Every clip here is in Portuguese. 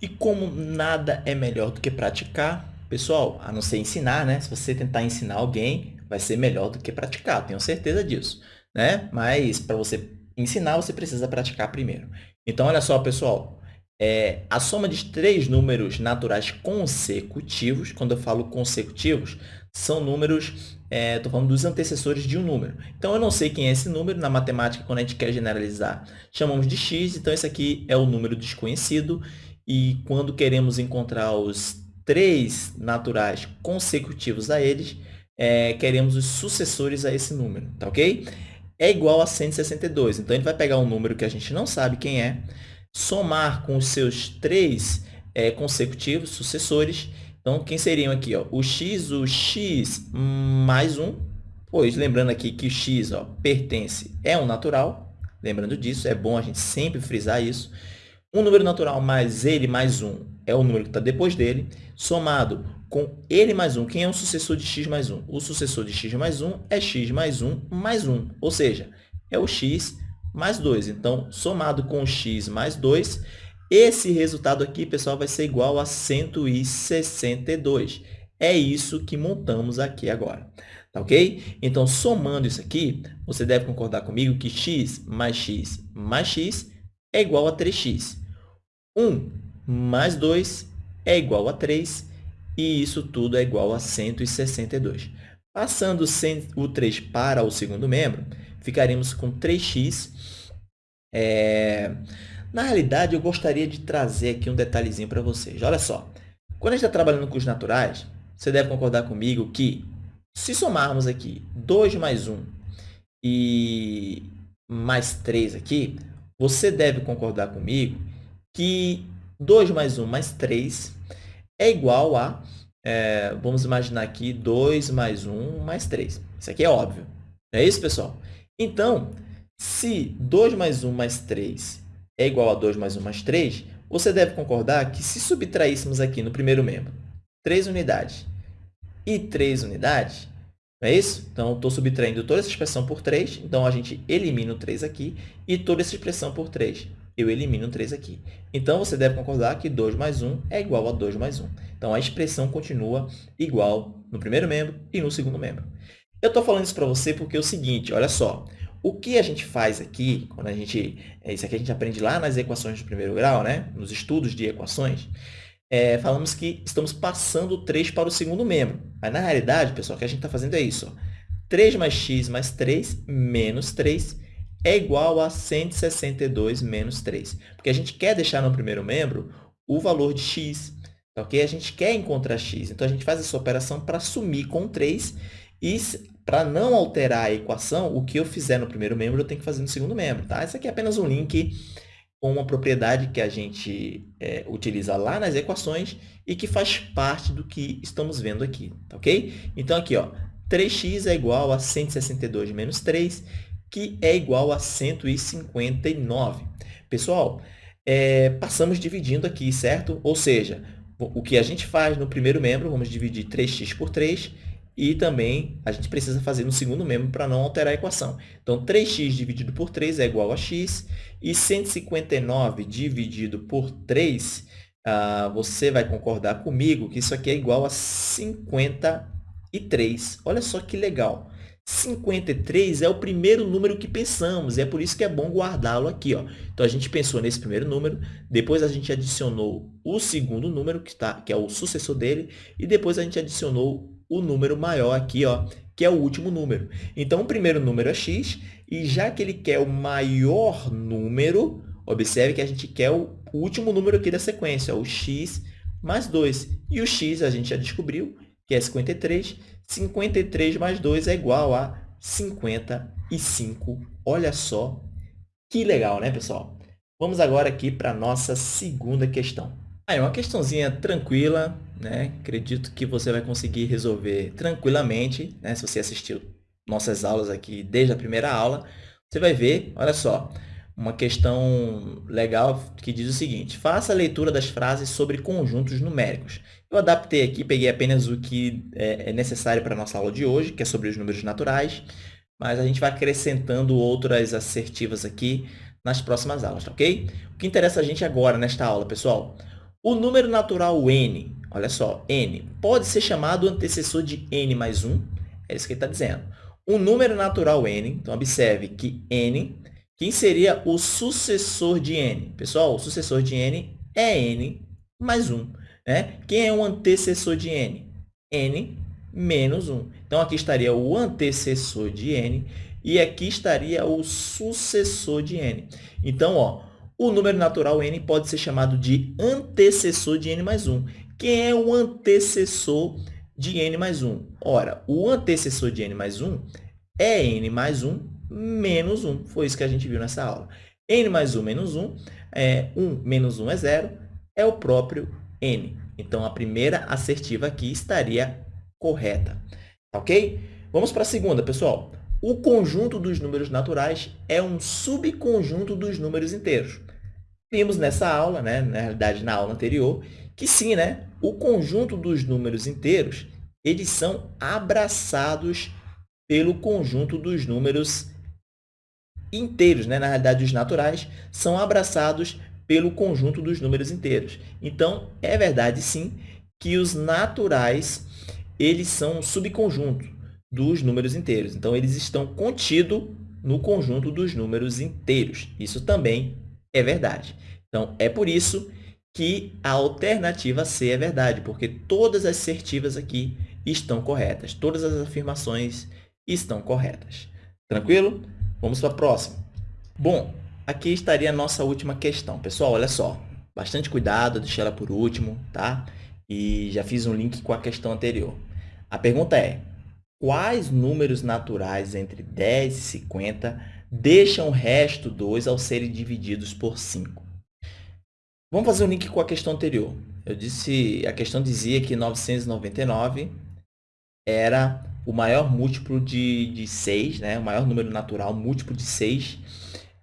E como nada é melhor do que praticar, pessoal, a não ser ensinar, né? Se você tentar ensinar alguém, vai ser melhor do que praticar, tenho certeza disso, né? Mas para você ensinar, você precisa praticar primeiro. Então, olha só, pessoal, é, a soma de três números naturais consecutivos, quando eu falo consecutivos, são números, estou é, falando dos antecessores de um número. Então, eu não sei quem é esse número, na matemática, quando a gente quer generalizar, chamamos de x, então esse aqui é o número desconhecido, e quando queremos encontrar os três naturais consecutivos a eles, é, queremos os sucessores a esse número, tá ok? É igual a 162, então gente vai pegar um número que a gente não sabe quem é, somar com os seus três é, consecutivos sucessores. Então, quem seriam aqui? Ó? O x, o x mais 1, pois lembrando aqui que o x ó, pertence, é um natural, lembrando disso, é bom a gente sempre frisar isso. Um número natural mais ele mais 1 é o número que está depois dele, somado com ele mais 1. Quem é o sucessor de x mais 1? O sucessor de x mais 1 é x mais 1 mais 1, ou seja, é o x mais 2. Então, somado com x mais 2, esse resultado aqui, pessoal, vai ser igual a 162. É isso que montamos aqui agora. Tá ok? Então, somando isso aqui, você deve concordar comigo que x mais x mais x é igual a 3x. 1 mais 2 é igual a 3 e isso tudo é igual a 162. Passando o 3 para o segundo membro, ficaremos com 3x. É... Na realidade, eu gostaria de trazer aqui um detalhezinho para vocês. Olha só, quando a gente está trabalhando com os naturais, você deve concordar comigo que se somarmos aqui 2 mais 1 e mais 3 aqui, você deve concordar comigo que 2 mais 1 mais 3 é igual a, é, vamos imaginar aqui, 2 mais 1 mais 3. Isso aqui é óbvio. Não é isso, pessoal? Então, se 2 mais 1 mais 3 é igual a 2 mais 1 mais 3, você deve concordar que se subtraíssemos aqui no primeiro membro 3 unidades e 3 unidades, é isso? Então, estou subtraindo toda essa expressão por 3, então a gente elimina o 3 aqui e toda essa expressão por 3 eu elimino 3 aqui. Então, você deve concordar que 2 mais 1 é igual a 2 mais 1. Então, a expressão continua igual no primeiro membro e no segundo membro. Eu estou falando isso para você porque é o seguinte, olha só. O que a gente faz aqui, quando a gente, é, isso aqui a gente aprende lá nas equações de primeiro grau, né? nos estudos de equações, é, falamos que estamos passando 3 para o segundo membro. Mas, na realidade, pessoal, o que a gente está fazendo é isso. Ó. 3 mais x mais 3 menos 3 é igual a 162 menos 3. Porque a gente quer deixar no primeiro membro o valor de x, tá ok? A gente quer encontrar x. Então, a gente faz essa operação para sumir com 3 e para não alterar a equação, o que eu fizer no primeiro membro, eu tenho que fazer no segundo membro, tá? Esse aqui é apenas um link com uma propriedade que a gente é, utiliza lá nas equações e que faz parte do que estamos vendo aqui, tá ok? Então, aqui, ó, 3x é igual a 162 menos 3 que é igual a 159. Pessoal, é, passamos dividindo aqui, certo? Ou seja, o que a gente faz no primeiro membro, vamos dividir 3x por 3, e também a gente precisa fazer no segundo membro para não alterar a equação. Então, 3x dividido por 3 é igual a x, e 159 dividido por 3, ah, você vai concordar comigo que isso aqui é igual a 53. Olha só que legal. 53 é o primeiro número que pensamos, é por isso que é bom guardá-lo aqui. Ó. Então, a gente pensou nesse primeiro número, depois a gente adicionou o segundo número, que, tá, que é o sucessor dele, e depois a gente adicionou o número maior aqui, ó, que é o último número. Então, o primeiro número é x, e já que ele quer o maior número, observe que a gente quer o último número aqui da sequência, o x mais 2. E o x a gente já descobriu, que é 53. 53 mais 2 é igual a 55. Olha só que legal, né, pessoal? Vamos agora aqui para a nossa segunda questão. Aí, uma questãozinha tranquila, né? Acredito que você vai conseguir resolver tranquilamente, né? Se você assistiu nossas aulas aqui desde a primeira aula, você vai ver, olha só, uma questão legal que diz o seguinte, faça a leitura das frases sobre conjuntos numéricos. Eu adaptei aqui, peguei apenas o que é, é necessário para a nossa aula de hoje, que é sobre os números naturais, mas a gente vai acrescentando outras assertivas aqui nas próximas aulas, tá ok? O que interessa a gente agora nesta aula, pessoal? O número natural n, olha só, n, pode ser chamado antecessor de n mais 1, é isso que ele está dizendo. O número natural n, então observe que n, quem seria o sucessor de n? Pessoal, o sucessor de n é n mais 1. Né? Quem é o antecessor de n? n menos 1. Então, aqui estaria o antecessor de n e aqui estaria o sucessor de n. Então, ó, o número natural n pode ser chamado de antecessor de n mais 1. Quem é o antecessor de n mais 1? Ora, o antecessor de n mais 1 é n mais 1 menos 1. Foi isso que a gente viu nessa aula. n mais 1 menos 1, é, 1 menos 1 é 0, é o próprio n. Então, a primeira assertiva aqui estaria correta. Ok? Vamos para a segunda, pessoal. O conjunto dos números naturais é um subconjunto dos números inteiros. Vimos nessa aula, né, na realidade, na aula anterior, que sim, né, o conjunto dos números inteiros eles são abraçados pelo conjunto dos números inteiros, né? na realidade, os naturais, são abraçados pelo conjunto dos números inteiros. Então, é verdade, sim, que os naturais eles são um subconjunto dos números inteiros. Então, eles estão contidos no conjunto dos números inteiros. Isso também é verdade. Então, é por isso que a alternativa C é verdade, porque todas as assertivas aqui estão corretas. Todas as afirmações estão corretas. Tranquilo? Vamos para a próxima. Bom, aqui estaria a nossa última questão. Pessoal, olha só. Bastante cuidado, deixei ela por último, tá? E já fiz um link com a questão anterior. A pergunta é, quais números naturais entre 10 e 50 deixam o resto 2 ao serem divididos por 5? Vamos fazer um link com a questão anterior. Eu disse, a questão dizia que 999 era o maior múltiplo de, de 6, né? o maior número natural, múltiplo de 6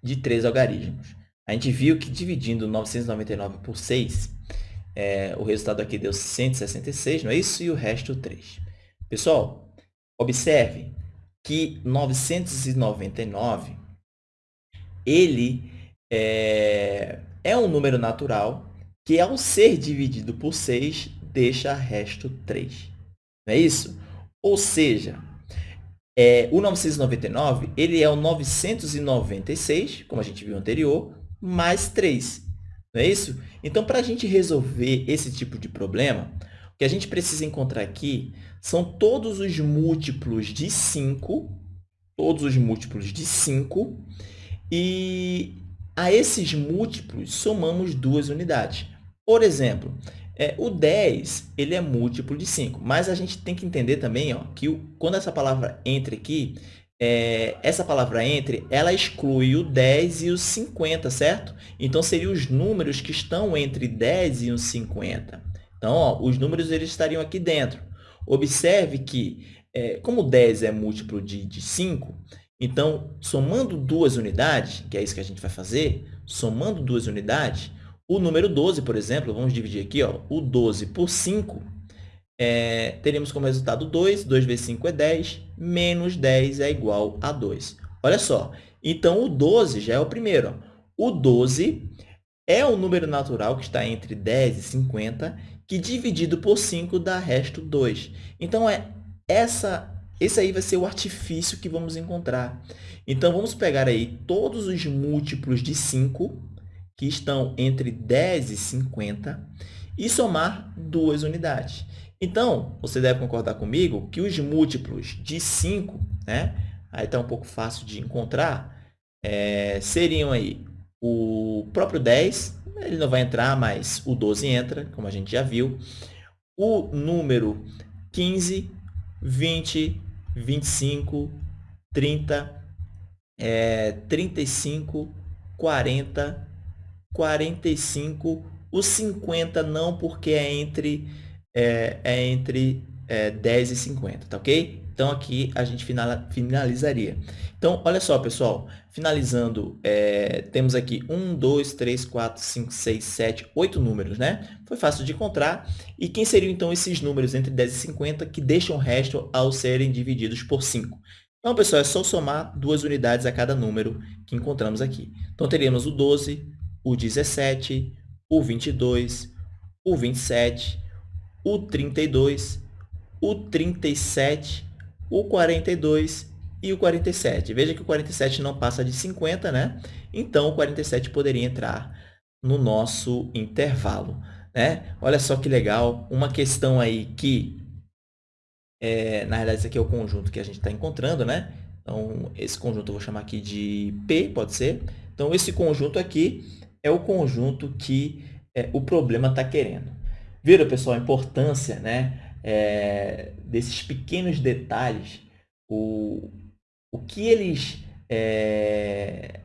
de 3 algarismos. A gente viu que dividindo 999 por 6, é, o resultado aqui deu 166, não é isso? E o resto 3. Pessoal, observe que 999, ele é, é um número natural que, ao ser dividido por 6, deixa resto 3. Não é isso? Ou seja, é, o 999 ele é o 996, como a gente viu anterior, mais 3. Não é isso? Então, para a gente resolver esse tipo de problema, o que a gente precisa encontrar aqui são todos os múltiplos de 5, todos os múltiplos de 5, e a esses múltiplos somamos duas unidades. Por exemplo, é, o 10 ele é múltiplo de 5, mas a gente tem que entender também ó, que o, quando essa palavra entre aqui, é, essa palavra entre, ela exclui o 10 e o 50, certo? Então, seriam os números que estão entre 10 e o 50. Então, ó, os números eles estariam aqui dentro. Observe que, é, como 10 é múltiplo de, de 5, então, somando duas unidades, que é isso que a gente vai fazer, somando duas unidades, o número 12, por exemplo, vamos dividir aqui, ó, o 12 por 5, é, teremos como resultado 2, 2 vezes 5 é 10, menos 10 é igual a 2. Olha só, então o 12 já é o primeiro. Ó. O 12 é um número natural que está entre 10 e 50, que dividido por 5 dá resto 2. Então, é essa, esse aí vai ser o artifício que vamos encontrar. Então, vamos pegar aí todos os múltiplos de 5, que estão entre 10 e 50, e somar duas unidades. Então, você deve concordar comigo que os múltiplos de 5, né, aí está um pouco fácil de encontrar, é, seriam aí o próprio 10, ele não vai entrar, mas o 12 entra, como a gente já viu. O número 15, 20, 25, 30, é, 35, 40, 45, o 50 não, porque é entre, é, é entre é, 10 e 50, tá ok? Então, aqui a gente finalizaria. Então, olha só, pessoal. Finalizando, é, temos aqui 1, 2, 3, 4, 5, 6, 7, 8 números, né? Foi fácil de encontrar. E quem seriam, então, esses números entre 10 e 50 que deixam o resto ao serem divididos por 5? Então, pessoal, é só somar duas unidades a cada número que encontramos aqui. Então, teríamos o 12, o 17, o 22, o 27, o 32, o 37, o 42 e o 47. Veja que o 47 não passa de 50, né? Então, o 47 poderia entrar no nosso intervalo. Né? Olha só que legal, uma questão aí que, é, na realidade, esse aqui é o conjunto que a gente está encontrando, né? Então, esse conjunto eu vou chamar aqui de P, pode ser? Então, esse conjunto aqui é o conjunto que é, o problema está querendo. Viram, pessoal, a importância né, é, desses pequenos detalhes, o, o, que eles, é,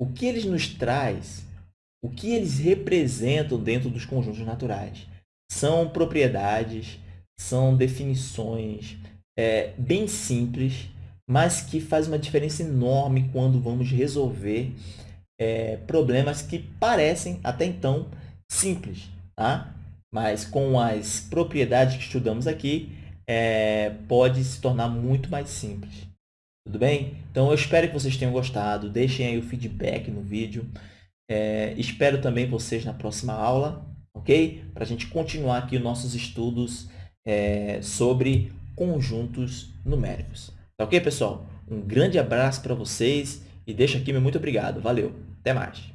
o que eles nos traz, o que eles representam dentro dos conjuntos naturais. São propriedades, são definições é, bem simples, mas que faz uma diferença enorme quando vamos resolver é, problemas que parecem, até então, simples. Tá? Mas com as propriedades que estudamos aqui, é, pode se tornar muito mais simples. Tudo bem? Então, eu espero que vocês tenham gostado. Deixem aí o feedback no vídeo. É, espero também vocês na próxima aula, ok? Para a gente continuar aqui os nossos estudos é, sobre conjuntos numéricos. Tá ok, pessoal? Um grande abraço para vocês e deixo aqui meu muito obrigado. Valeu! Até mais!